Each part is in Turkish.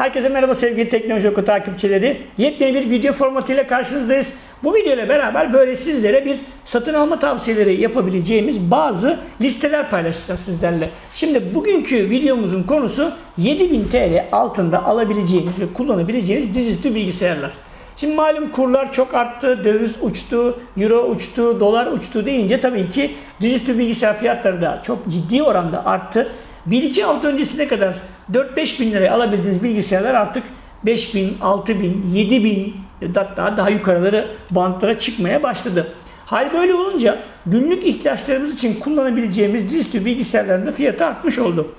Herkese merhaba sevgili Teknoloji Oku takipçileri. Yepyeni bir video formatıyla karşınızdayız. Bu video beraber böyle sizlere bir satın alma tavsiyeleri yapabileceğimiz bazı listeler paylaşacağız sizlerle. Şimdi bugünkü videomuzun konusu 7000 TL altında alabileceğiniz ve kullanabileceğiniz dizüstü bilgisayarlar. Şimdi malum kurlar çok arttı, döviz uçtu, euro uçtu, dolar uçtu deyince tabii ki dizüstü bilgisayar fiyatları da çok ciddi oranda arttı. 1-2 hafta öncesine kadar 4-5 bin liraya alabildiğiniz bilgisayarlar artık 5 bin, 6 bin, 7 bin hatta daha yukarıları bantlara çıkmaya başladı. Hal böyle olunca günlük ihtiyaçlarımız için kullanabileceğimiz dizüstü bilgisayarların da fiyatı artmış oldu.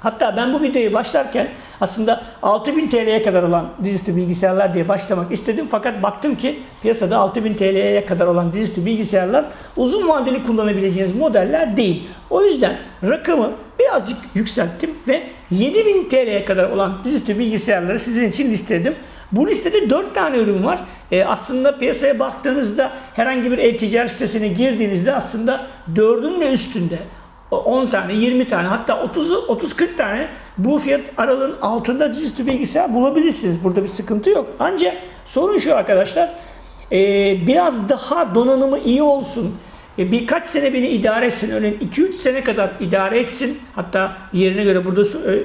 Hatta ben bu videoyu başlarken aslında 6000 TL'ye kadar olan dizüstü bilgisayarlar diye başlamak istedim. Fakat baktım ki piyasada 6000 TL'ye kadar olan dizüstü bilgisayarlar uzun vadeli kullanabileceğiniz modeller değil. O yüzden rakamı birazcık yükselttim ve 7000 TL'ye kadar olan dizüstü bilgisayarları sizin için listeledim. Bu listede 4 tane ürün var. E, aslında piyasaya baktığınızda herhangi bir e-ticaret sitesine girdiğinizde aslında 4'ün de üstünde 10 tane, 20 tane hatta 30 30-40 tane bu fiyat aralığın altında dizüstü bilgisayar bulabilirsiniz. Burada bir sıkıntı yok. Ancak sorun şu arkadaşlar. E, biraz daha donanımı iyi olsun. E, birkaç sene beni idare etsin. Örneğin 2-3 sene kadar idare etsin. Hatta yerine göre burada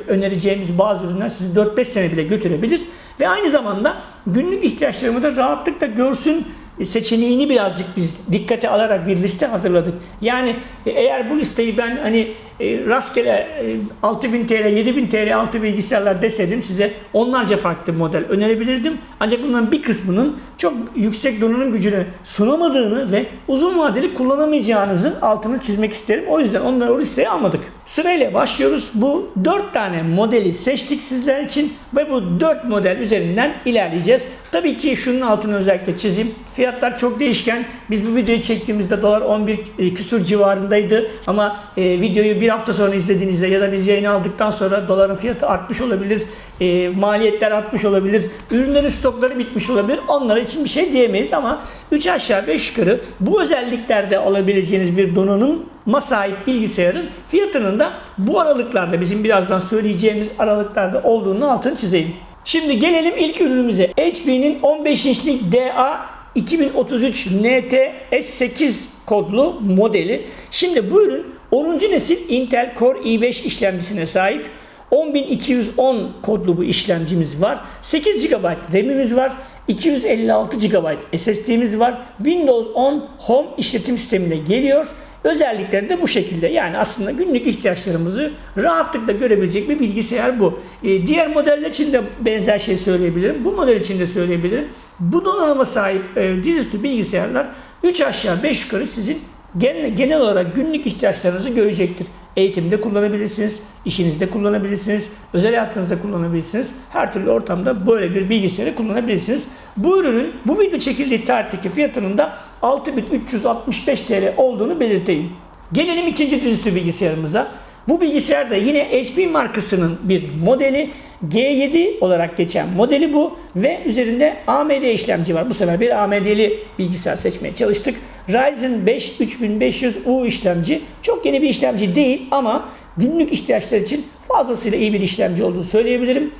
önereceğimiz bazı ürünler sizi 4-5 sene bile götürebilir. Ve aynı zamanda günlük ihtiyaçlarımı da rahatlıkla görsün seçeneğini birazcık biz dikkate alarak bir liste hazırladık. Yani eğer bu listeyi ben hani e, rastgele e, 6000 TL, 7000 TL altı bilgisayarlar deseydim size onlarca farklı model önerebilirdim. Ancak bunların bir kısmının çok yüksek donanım gücünü sunamadığını ve uzun vadeli kullanamayacağınızın altını çizmek isterim. O yüzden onları o listeye almadık. Sırayla başlıyoruz. Bu 4 tane modeli seçtik sizler için ve bu 4 model üzerinden ilerleyeceğiz. Tabii ki şunun altını özellikle çizeyim. Fiyatlar çok değişken. Biz bu videoyu çektiğimizde dolar 11 küsur civarındaydı ama e, videoyu bir hafta sonra izlediğinizde ya da biz yayın aldıktan sonra doların fiyatı artmış olabilir, e, maliyetler artmış olabilir, ürünlerin stokları bitmiş olabilir. Onlara için bir şey diyemeyiz ama 3 aşağı 5 yukarı bu özelliklerde alabileceğiniz bir donanıma sahip bilgisayarın fiyatının da bu aralıklarda bizim birazdan söyleyeceğimiz aralıklarda olduğunu altını çizeyim. Şimdi gelelim ilk ürünümüze. HP'nin 15 inçlik DA 2033 NT S8 kodlu modeli. Şimdi bu ürün 10. nesil Intel Core i5 işlemcisine sahip. 10210 kodlu bu işlemcimiz var. 8 GB RAM'imiz var. 256 GB SSD'miz var. Windows 10 Home işletim sistemine geliyor. Özellikleri de bu şekilde. Yani aslında günlük ihtiyaçlarımızı rahatlıkla görebilecek bir bilgisayar bu. Ee, diğer modeller için de benzer şey söyleyebilirim. Bu model için de söyleyebilirim. Bu donanıma sahip e, dizüstü bilgisayarlar 3 aşağı 5 yukarı sizin genel, genel olarak günlük ihtiyaçlarınızı görecektir. Eğitimde kullanabilirsiniz, işinizde kullanabilirsiniz, özel hayatınızda kullanabilirsiniz. Her türlü ortamda böyle bir bilgisayarı kullanabilirsiniz. Bu ürünün bu video çekildiği tarihteki fiyatının da 6365 TL olduğunu belirteyim. Gelelim ikinci dizüstü bilgisayarımıza. Bu bilgisayar da yine HP markasının bir modeli. G7 olarak geçen modeli bu ve üzerinde AMD işlemci var. Bu sefer bir AMD'li bilgisayar seçmeye çalıştık. Ryzen 5 3500U işlemci. Çok yeni bir işlemci değil ama günlük ihtiyaçlar için fazlasıyla iyi bir işlemci olduğunu söyleyebilirim.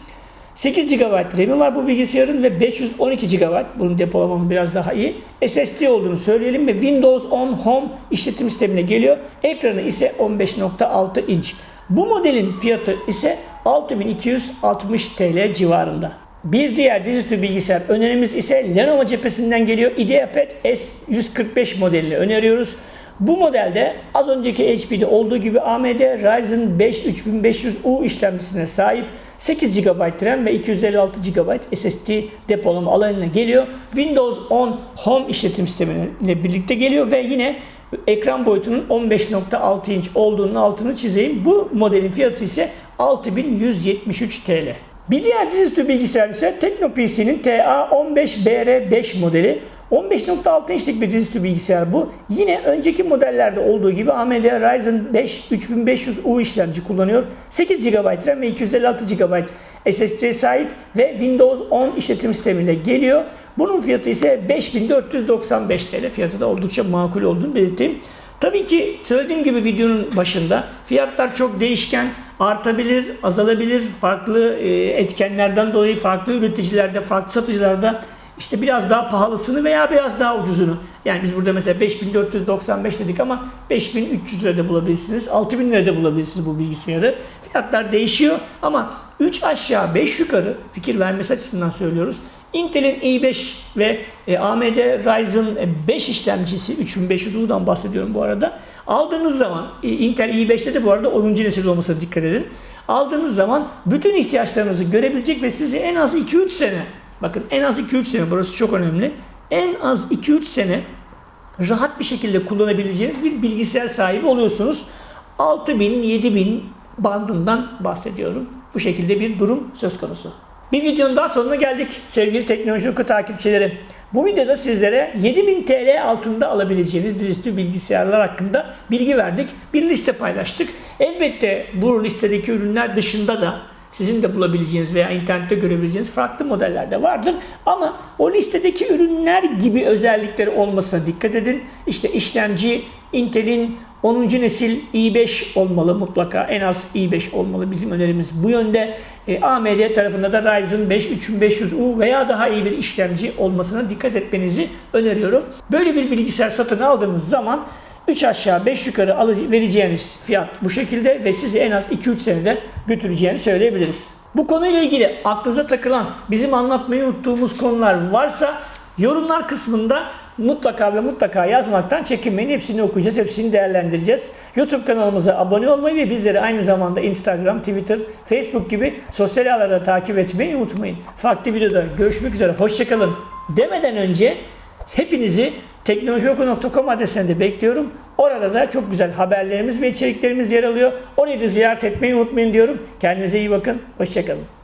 8 GB RAM'i var bu bilgisayarın ve 512 GB bunun depolamanın biraz daha iyi. SSD olduğunu söyleyelim ve Windows 10 Home işletim sistemine geliyor. Ekranı ise 15.6 inç. Bu modelin fiyatı ise 6260 TL civarında. Bir diğer dizüstü bilgisayar önerimiz ise Lenovo cephesinden geliyor. IdeaPad S145 modelini öneriyoruz. Bu modelde az önceki HP'de olduğu gibi AMD Ryzen 5 3500U işlemcisine sahip 8 GB RAM ve 256 GB SSD depolama alanına geliyor. Windows 10 Home işletim sistemiyle birlikte geliyor ve yine ekran boyutunun 15.6 inç olduğunun altını çizeyim. Bu modelin fiyatı ise 6173 TL. Bir diğer dizüstü bilgisayar ise TeknoPC'nin TA15BR5 modeli. 15.6 inçlik bir dizüstü bilgisayar bu. Yine önceki modellerde olduğu gibi AMD Ryzen 5 3500U işlemci kullanıyor. 8 GB RAM ve 256 GB SSD sahip ve Windows 10 işletim sistemiyle geliyor. Bunun fiyatı ise 5495 TL. Fiyatı da oldukça makul olduğunu belirteyim. Tabii ki söylediğim gibi videonun başında fiyatlar çok değişken artabilir, azalabilir. Farklı e, etkenlerden dolayı farklı üreticilerde, farklı satıcılarda işte biraz daha pahalısını veya biraz daha ucuzunu. Yani biz burada mesela 5495 dedik ama 5300 lirada bulabilirsiniz. 6000 lirada bulabilirsiniz bu bilgisayarı. Fiyatlar değişiyor ama 3 aşağı 5 yukarı fikir vermesi açısından söylüyoruz. Intel'in i5 ve e, AMD Ryzen 5 işlemcisi 3500U'dan bahsediyorum bu arada. Aldığınız zaman e, Intel i5'te de bu arada 10. nesil olmasına dikkat edin. Aldığınız zaman bütün ihtiyaçlarınızı görebilecek ve sizi en az 2-3 sene bakın en az 2-3 sene burası çok önemli. En az 2-3 sene rahat bir şekilde kullanabileceğiniz bir bilgisayar sahibi oluyorsunuz. 6000 7000 bandından bahsediyorum. Bu şekilde bir durum söz konusu. Bir videonun daha sonuna geldik sevgili teknoloji oku takipçileri. Bu videoda sizlere 7000 TL altında alabileceğiniz dizüstü bilgisayarlar hakkında bilgi verdik. Bir liste paylaştık. Elbette bu listedeki ürünler dışında da sizin de bulabileceğiniz veya internette görebileceğiniz farklı modeller de vardır. Ama o listedeki ürünler gibi özellikleri olmasına dikkat edin. İşte işlemci Intel'in 10. nesil i5 olmalı mutlaka. En az i5 olmalı. Bizim önerimiz bu yönde. E, AMD tarafında da Ryzen 5 3500U veya daha iyi bir işlemci olmasına dikkat etmenizi öneriyorum. Böyle bir bilgisayar satın aldığınız zaman 3 aşağı 5 yukarı alıcı, vereceğiniz fiyat bu şekilde ve sizi en az 2-3 senede götüreceğini söyleyebiliriz. Bu konuyla ilgili aklınıza takılan, bizim anlatmayı unuttuğumuz konular varsa yorumlar kısmında mutlaka ve mutlaka yazmaktan çekinmeyin. Hepsini okuyacağız, hepsini değerlendireceğiz. YouTube kanalımıza abone olmayı ve bizleri aynı zamanda Instagram, Twitter, Facebook gibi sosyal ağlarda takip etmeyi unutmayın. Farklı videoda görüşmek üzere, hoşçakalın demeden önce hepinizi teknolojioku.com adresinde bekliyorum. Orada da çok güzel haberlerimiz ve içeriklerimiz yer alıyor. Orayı da ziyaret etmeyi unutmayın diyorum. Kendinize iyi bakın. Hoşçakalın.